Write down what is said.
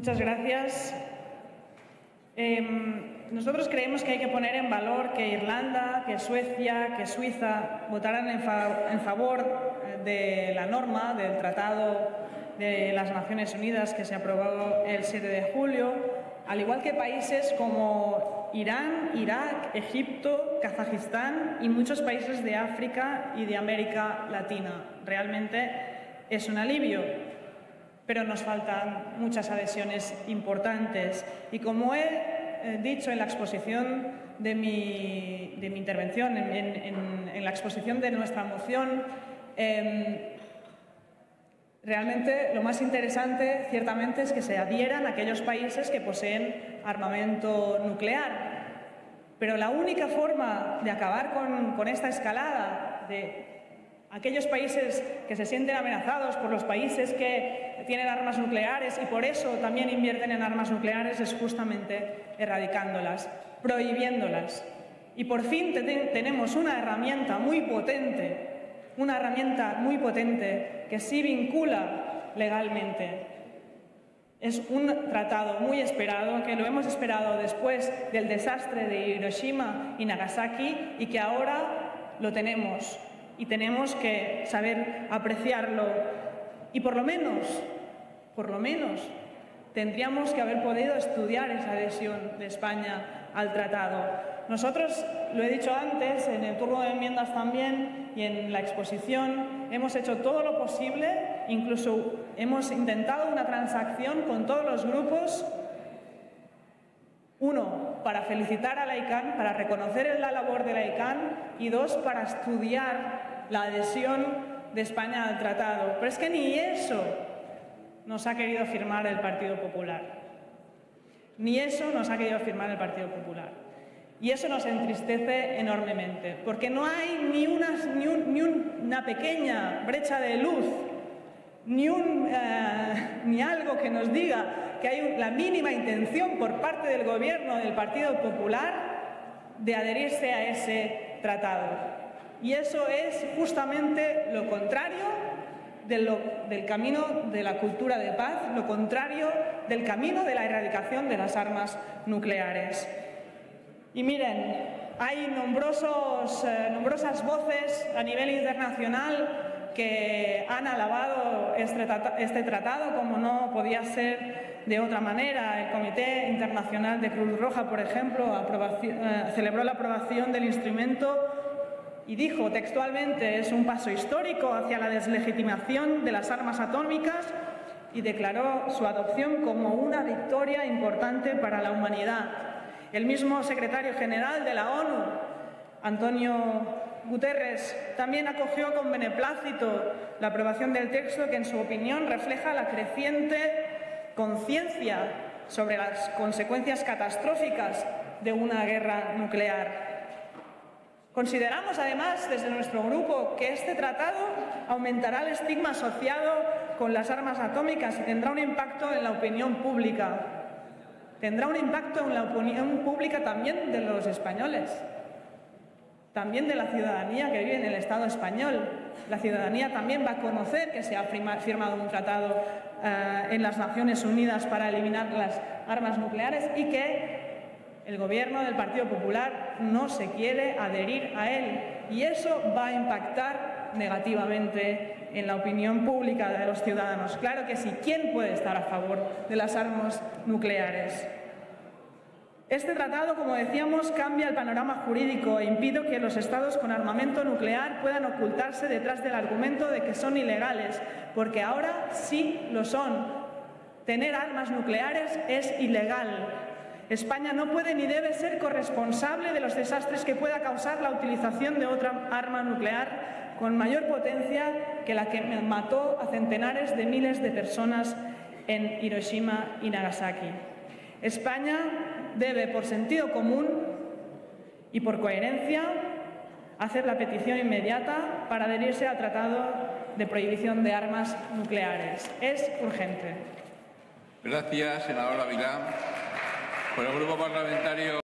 Muchas gracias. Eh, nosotros creemos que hay que poner en valor que Irlanda, que Suecia, que Suiza votaran en, en favor de la norma del Tratado de las Naciones Unidas que se aprobó el 7 de julio, al igual que países como Irán, Irak, Egipto, Kazajistán y muchos países de África y de América Latina. Realmente es un alivio, pero nos faltan muchas adhesiones importantes. Y como he eh, dicho en la exposición de mi, de mi intervención, en, en, en, la exposición de nuestra moción, eh, Realmente lo más interesante, ciertamente, es que se adhieran aquellos países que poseen armamento nuclear. Pero la única forma de acabar con, con, esta escalada de aquellos países que se sienten amenazados por los países que tienen armas nucleares y por eso también invierten en armas nucleares es justamente erradicándolas, prohibiéndolas. Y por fin tenemos una herramienta muy potente una herramienta muy potente que sí vincula legalmente. Es un tratado muy esperado, que lo hemos esperado después del desastre de Hiroshima y Nagasaki y que ahora lo tenemos y tenemos que saber apreciarlo y por lo menos, por lo menos, tendríamos que haber podido estudiar esa adhesión de España al tratado. Nosotros, lo he dicho antes, en el turno de enmiendas también y en la exposición, hemos hecho todo lo posible, incluso hemos intentado una transacción con todos los grupos, uno, para felicitar a la ICANN, para reconocer la labor de la ICANN y dos, para estudiar la adhesión de España al tratado. Pero es que ni eso nos ha querido firmar el Partido Popular. Ni eso nos ha querido firmar el Partido Popular. Y eso nos entristece enormemente, porque no hay ni una, ni, un, ni una pequeña brecha de luz, ni, un, uh, ni algo que nos diga que hay la mínima intención por parte del Gobierno del Partido Popular de adherirse a ese tratado. Y eso es justamente lo contrario del camino de la cultura de paz, lo contrario del camino de la erradicación de las armas nucleares. Y miren, hay nombrosos, eh, nombrosas voces a nivel internacional que han alabado este, este, tratado como no podía ser de otra manera. El Comité Internacional de Cruz Roja, por ejemplo, eh, celebró la aprobación del instrumento y dijo textualmente es un paso histórico hacia la deslegitimación de las armas atómicas y declaró su adopción como una victoria importante para la humanidad. El mismo secretario general de la ONU, Antonio Guterres, también acogió con beneplácito la aprobación del texto que en su opinión refleja la creciente conciencia sobre las consecuencias catastróficas de una guerra nuclear. Consideramos además desde nuestro grupo que este tratado aumentará el estigma asociado con las armas atómicas y tendrá un impacto en la opinión pública. Tendrá un impacto en la opinión pública también de los españoles, también de la ciudadanía que vive en el Estado español. La ciudadanía también va a conocer que se ha firmado un tratado uh, en las Naciones Unidas para eliminar las armas nucleares y que el gobierno del Partido Popular no se quiere adherir a él y eso va a impactar negativamente en la opinión pública de los ciudadanos. Claro que sí, ¿quién puede estar a favor de las armas nucleares? Este tratado, como decíamos, cambia el panorama jurídico e impide que los estados con armamento nuclear puedan ocultarse detrás del argumento de que son ilegales, porque ahora sí lo son. Tener armas nucleares es ilegal, España no puede ni debe ser corresponsable de los desastres que pueda causar la utilización de otra arma nuclear con mayor potencia que la que mató a centenares de miles de personas en Hiroshima y Nagasaki. España debe, por sentido común y por coherencia, hacer la petición inmediata para adherirse al Tratado de Prohibición de Armas Nucleares. Es urgente. Gracias, senadora Vilá. Por el Grupo Parlamentario